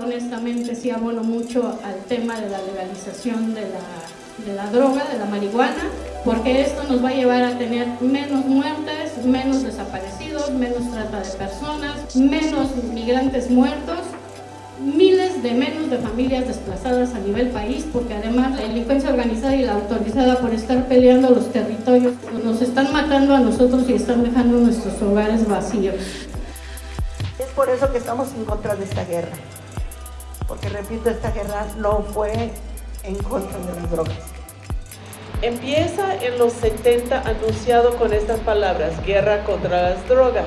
Honestamente sí abono mucho al tema de la legalización de la, droga, de la marihuana, porque esto nos va a llevar a tener menos muertes, menos desaparecidos, menos trata de personas, menos migrantes muertos, miles de menos de familias desplazadas a nivel país, porque además la delincuencia organizada y la autorizada por estar peleando los territorios nos están matando a nosotros y están dejando nuestros hogares vacíos. Es por eso que estamos en contra de esta guerra, porque repito, esta guerra no fue en contra de las drogas. Empieza en los 70 anunciado con estas palabras, guerra contra las drogas.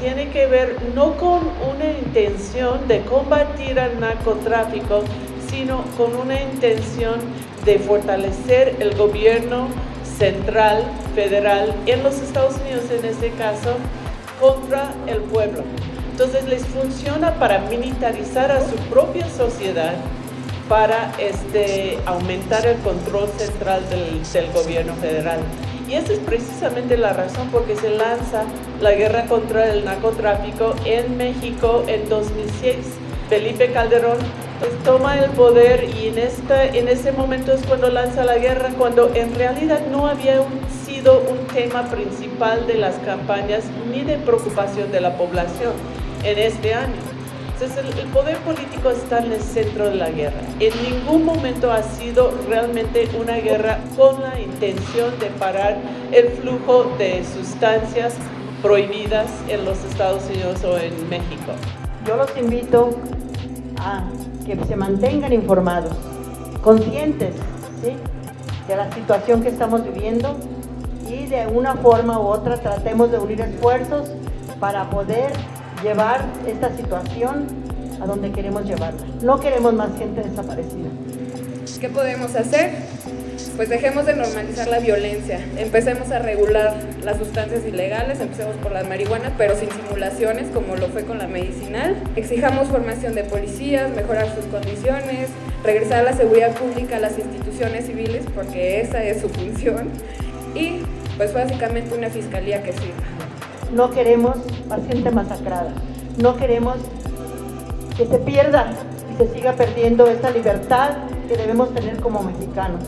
Tiene que ver no con una intención de combatir al narcotráfico, sino con una intención de fortalecer el gobierno central, federal, en los Estados Unidos en este caso, contra el pueblo. Entonces les funciona para militarizar a su propia sociedad, para este, aumentar el control central del, gobierno federal. Y esa es precisamente la razón por que se lanza la guerra contra el narcotráfico en México en 2006. Felipe Calderón pues, toma el poder y en, esta, en ese momento es cuando lanza la guerra, cuando en realidad no había sido un tema principal de las campañas ni de preocupación de la población en este año. Entonces el, poder político está en el centro de la guerra. En ningún momento ha sido realmente una guerra con la intención de parar el flujo de sustancias prohibidas en los Estados Unidos o en México. Yo los invito a que se mantengan informados, conscientes de la situación que estamos viviendo y de una forma u otra tratemos de unir esfuerzos para poder llevar esta situación a donde queremos llevarla. No queremos más gente desaparecida. ¿Qué podemos hacer? Pues dejemos de normalizar la violencia, empecemos a regular las sustancias ilegales, empecemos por la marihuana, pero sin simulaciones como lo fue con la medicinal. Exijamos formación de policías, mejorar sus condiciones, regresar a la seguridad pública a las instituciones civiles porque esa es su función y pues básicamente una fiscalía que sirva. No queremos paciente masacrada. No queremos que se pierda y se siga perdiendo esta libertad que debemos tener como mexicanos.